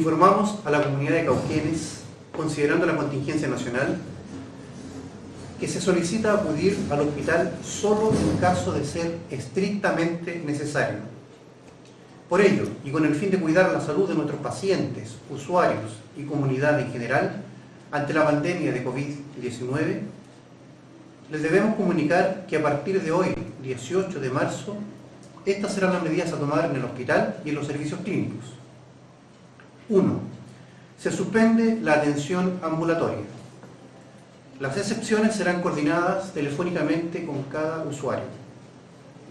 Informamos a la comunidad de Cauquenes, considerando la contingencia nacional, que se solicita acudir al hospital solo en caso de ser estrictamente necesario. Por ello, y con el fin de cuidar la salud de nuestros pacientes, usuarios y comunidad en general, ante la pandemia de COVID-19, les debemos comunicar que a partir de hoy, 18 de marzo, estas serán las medidas a tomar en el hospital y en los servicios clínicos. 1. Se suspende la atención ambulatoria. Las excepciones serán coordinadas telefónicamente con cada usuario.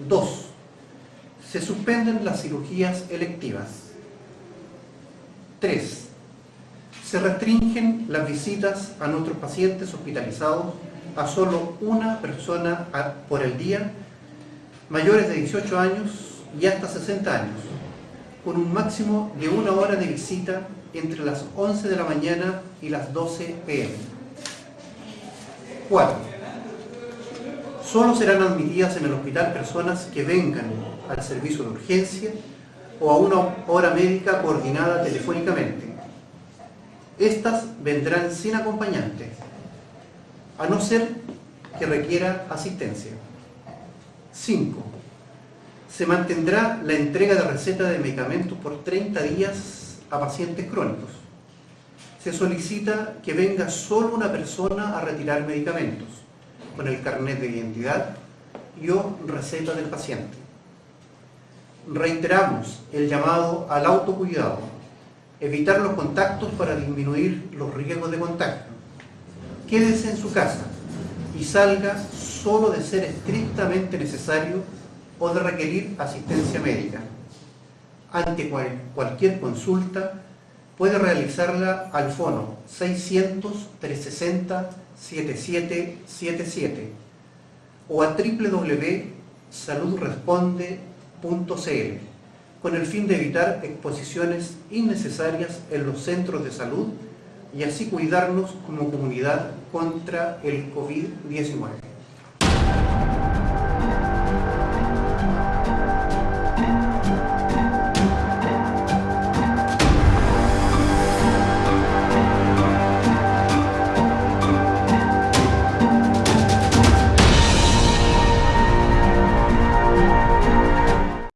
2. Se suspenden las cirugías electivas. 3. Se restringen las visitas a nuestros pacientes hospitalizados a solo una persona por el día, mayores de 18 años y hasta 60 años, con un máximo de una hora de visita entre las 11 de la mañana y las 12 pm. 4. Solo serán admitidas en el hospital personas que vengan al servicio de urgencia o a una hora médica coordinada telefónicamente. Estas vendrán sin acompañante, a no ser que requiera asistencia. 5. Se mantendrá la entrega de receta de medicamentos por 30 días a pacientes crónicos. Se solicita que venga solo una persona a retirar medicamentos, con el carnet de identidad y o receta del paciente. Reiteramos el llamado al autocuidado, evitar los contactos para disminuir los riesgos de contacto quédese en su casa y salga solo de ser estrictamente necesario o de requerir asistencia médica. Ante cualquier consulta puede realizarla al fono 600-360-7777 o a www.saludresponde.cl con el fin de evitar exposiciones innecesarias en los centros de salud y así cuidarnos como comunidad contra el COVID-19.